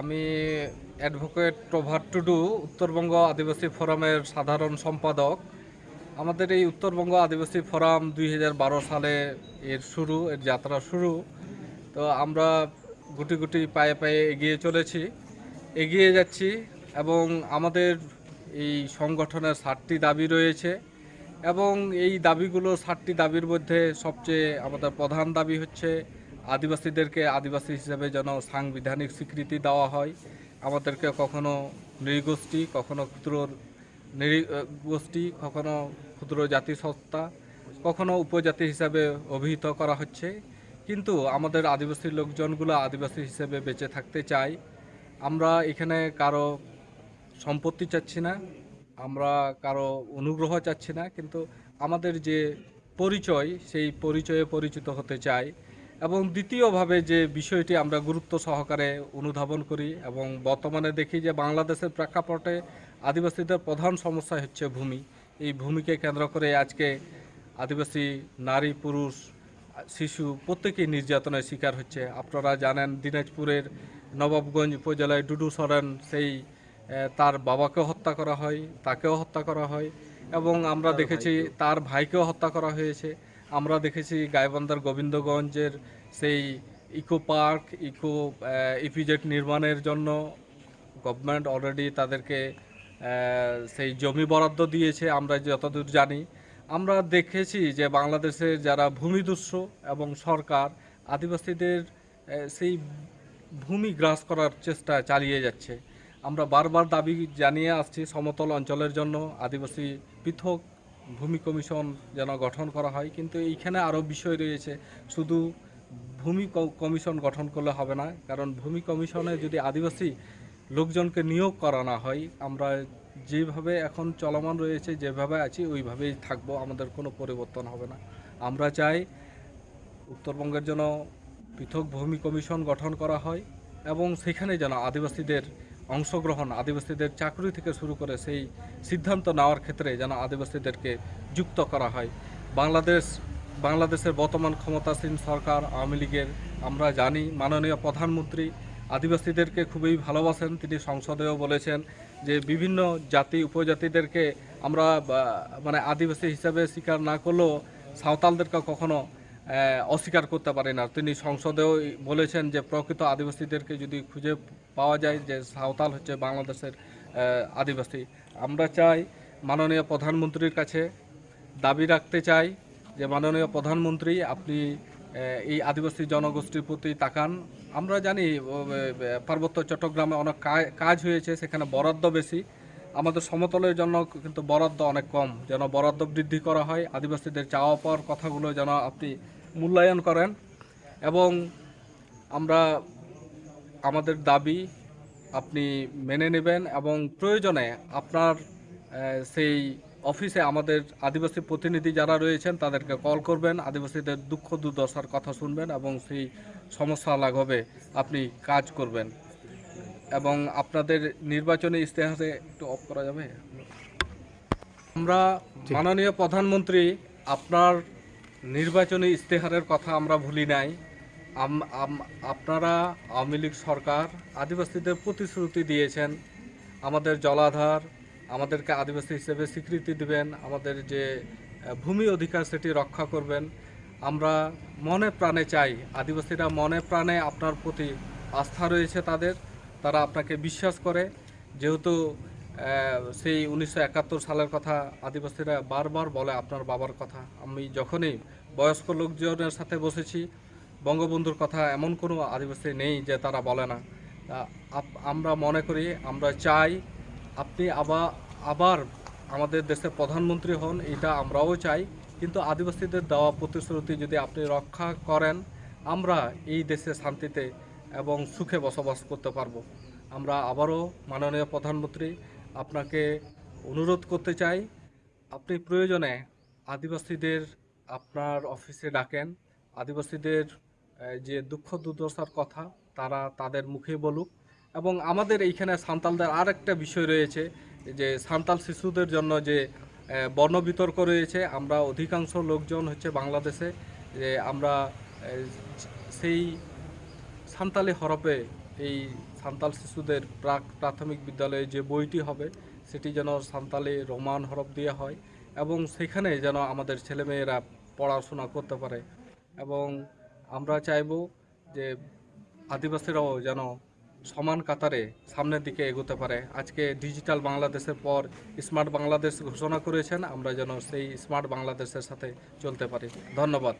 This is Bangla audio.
আমি অ্যাডভোকেট প্রভাত টুডু, উত্তরবঙ্গ আদিবাসী ফোরামের সাধারণ সম্পাদক। আমাদের এই উত্তরবঙ্গ আদিবাসী ফোরাম দুই হাজার বারো সালে এর শুরু, এর যাত্রা শুরু। তো আমরা গুটি গুটি পায়ে পায়ে এগিয়ে চলেছি, এগিয়ে যাচ্ছি এবং আমাদের এই সংগঠনের ষাটটি দাবি রয়েছে এবং এই দাবিগুলো ষাটটি দাবির মধ্যে সবচেয়ে আমাদের প্রধান দাবি হচ্ছে আদিবাসীদেরকে আদিবাসী হিসেবে যেন সাংবিধানিক স্বীকৃতি দেওয়া হয়। আমাদেরকে কখনো নৃগোষ্ঠী, কখনো ক্ষুদ্র নৃগোষ্ঠী, কখনো ক্ষুদ্র জাতিসত্তা, কখনো উপজাতি হিসাবে অভিহিত করা হচ্ছে। কিন্তু আমাদের আদিবাসী লোকজনগুলো আদিবাসী হিসেবে বেঁচে থাকতে চাই আমরা এখানে কারও সম্পত্তি চাচ্ছি না, আমরা কারও অনুগ্রহ চাচ্ছি না, কিন্তু আমাদের যে পরিচয়, সেই পরিচয়ে পরিচিত হতে চাই এবং দ্বিতীয়ভাবে যে বিষয়টি আমরা গুরুত্ব সহকারে অনুধাবন করি এবং বর্তমানে দেখি যে বাংলাদেশের প্রেক্ষাপটে আদিবাসীদের প্রধান সমস্যা হচ্ছে ভূমি। এই ভূমিকে কেন্দ্র করে আজকে আদিবাসী নারী পুরুষ শিশু প্রত্যেকেই নির্যাতনের শিকার হচ্ছে। আপনারা জানেন দিনাজপুরের নবাবগঞ্জ উপজেলায় ডুডু সরেন সেই তার বাবাকে হত্যা করা হয় তাকেও হত্যা করা হয় এবং আমরা দেখেছি তার ভাইকেও হত্যা করা হয়েছে। আমরা দেখেছি গাইবান্ধার গোবিন্দগঞ্জের সেই ইকো পার্ক, ইকো ইপিজেট নির্মাণের জন্য গভর্নমেন্ট অলরেডি তাদেরকে সেই জমি বরাদ্দ দিয়েছে, আমরা যতদূর জানি। আমরা দেখেছি যে বাংলাদেশের যারা ভূমিদস্যু এবং সরকার, আদিবাসীদের সেই ভূমি গ্রাস করার চেষ্টা চালিয়ে যাচ্ছে। আমরা বারবার দাবি জানিয়ে আসছি সমতল অঞ্চলের জন্য, আদিবাসী পৃথক ভূমি কমিশন যেন গঠন করা হয়, কিন্তু এইখানে আরও বিষয় রয়েছে। শুধু ভূমি কমিশন গঠন করলে হবে না, কারণ ভূমি কমিশনে যদি আদিবাসী লোকজনকে নিয়োগ করা না হয়, আমরা যেভাবে এখন চলমান রয়েছে, যেভাবে আছি, ওইভাবেই থাকব, আমাদের কোনো পরিবর্তন হবে না। আমরা চাই উত্তরবঙ্গের জন্য পৃথক ভূমি কমিশন গঠন করা হয় এবং সেখানে যেন আদিবাসীদের অংশগ্রহণ আদিবাসীদের চাকরি থেকে শুরু করে সেই সিদ্ধান্ত নেওয়ার ক্ষেত্রে যেন আদিবাসীদেরকে যুক্ত করা হয়। বাংলাদেশ, বাংলাদেশের বর্তমান ক্ষমতাসীন সরকার, আওয়ামী লীগের, আমরা জানি, মাননীয় প্রধানমন্ত্রী আদিবাসীদেরকে খুবই ভালোবাসেন। তিনি সংসদেও বলেছেন যে বিভিন্ন জাতি, উপজাতিদেরকে আমরা মানে আদিবাসী হিসাবে স্বীকার না করলেও সাঁওতালদেরকে কখনো অস্বীকার করতে পারে না তিনি সংসদেও বলেছেন যে, প্রকৃত আদিবাসীদেরকে যদি খুঁজে পাওয়া যায় যে, সাঁওতাল হচ্ছে বাংলাদেশের আদিবাসী। আমরা চাই মাননীয় প্রধানমন্ত্রীর কাছে দাবি রাখতে চাই যে, মাননীয় প্রধানমন্ত্রী, আপনি এই আদিবাসী জনগোষ্ঠীর প্রতি তাকান। আমরা জানি পার্বত্য চট্টগ্রামে অনেক কাজ হয়েছে, সেখানে বরাদ্দ বেশি। আমাদের সমতলের জন্য কিন্তু বরাদ্দ অনেক কম। যেন বরাদ্দ বৃদ্ধি করা হয়, আদিবাসীদের চাওয়া পাওয়ার কথাগুলো যেন আপনি মূল্যায়ন করেন এবং আমরা আমাদের দাবি আপনি মেনে নেবেন এবং প্রয়োজনে আপনার সেই অফিসে আমাদের আদিবাসী প্রতিনিধি যারা রয়েছেন তাদেরকে কল করবেন আদিবাসীদের দুঃখ দুর্দশার কথা শুনবেন এবং সেই সমস্যা লাঘবে আপনি কাজ করবেন। এবং আপনাদের নির্বাচনী ইশতেহারে একটু অফ করা যাবে? আমরা মাননীয় প্রধানমন্ত্রী আপনার নির্বাচনী ইশতেহারের কথা আমরা ভুলি নাই। আপনারা আওয়ামী লীগ সরকার আদিবাসীদের প্রতিশ্রুতি দিয়েছেন। আমাদের জলাধার, আমাদেরকে আদিবাসী হিসেবে স্বীকৃতি দিবেন, আমাদের যে ভূমি অধিকার সেটি রক্ষা করবেন। আমরা মনে প্রাণে চাই, আদিবাসীরা মনে প্রাণে আপনার প্রতি আস্থা রয়েছে তাদের, তারা আপনাকে বিশ্বাস করে। যেহেতু সেই উনিশশো একাত্তর সালের কথা আদিবাসীরা বারবার বলে আপনার বাবার কথা। আমি যখনই বয়স্ক লোকজনের সাথে বসেছি, বঙ্গবন্ধুর কথা এমন কোনো আদিবাসী নেই যে তারা বলে না। আমরা মনে করি, আমরা চাই আপনি আবার আবার আমাদের দেশের প্রধানমন্ত্রী হন, এটা আমরাও চাই। কিন্তু আদিবাসীদের দেওয়া প্রতিশ্রুতি যদি আপনি রক্ষা করেন, আমরা এই দেশে শান্তিতে এবং সুখে বসবাস করতে পারব। আমরা আবারও মাননীয় প্রধানমন্ত্রী আপনাকে অনুরোধ করতে চাই, আপনি প্রয়োজনে আদিবাসীদের আপনার অফিসে ডাকেন। আদিবাসীদের যে দুঃখ দুর্দশার কথা, তারা তাদের মুখে বলুক। এবং আমাদের এইখানে সান্তালদের আর একটা বিষয় রয়েছে, যে সান্তাল শিশুদের জন্য যে বর্ণ বিতর্ক রয়েছে, আমরা অধিকাংশ লোকজন হচ্ছে বাংলাদেশে, যে আমরা সেই সান্তালি হরপে এই সান্তাল শিশুদের প্রাক প্রাথমিক বিদ্যালয়ে যে বইটি হবে, সেটি যেন সান্তালি রোমান হরফ দিয়ে হয় এবং সেখানে যেন আমাদের ছেলেমেয়েরা পড়াশোনা করতে পারে। এবং আমরা চাইব যে আদিবাসীরাও যেন সমান কাতারে সামনের দিকে এগোতে পারে। আজকে ডিজিটাল বাংলাদেশের পর স্মার্ট বাংলাদেশ ঘোষণা করেছেন, আমরা যেন সেই স্মার্ট বাংলাদেশের সাথে চলতে পারি। ধন্যবাদ।